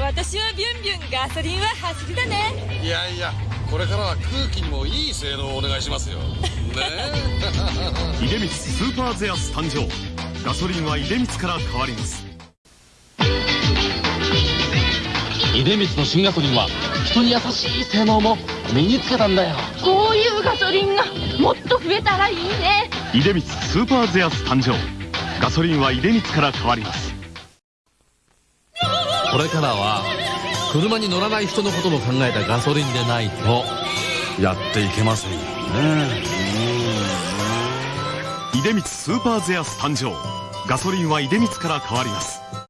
私はビュンビュンガソリンは走りだね。いやいやこれからは空気にもいい性能をお願いしますよ。ね。出光スーパーゼアス誕生。ガソリンは出光から変わります。出光の新ガソリンは人に優しい性能も身につけたんだよ。こういうガソリンがもっと増えたらいいね。出光スーパーゼアス誕生。ガソリンは出光から変わりますこれからは車に乗らない人のことも考えたガソリンでないとやっていけませんよね。出光スーパーゼアス誕生。ガソリンは出光から変わります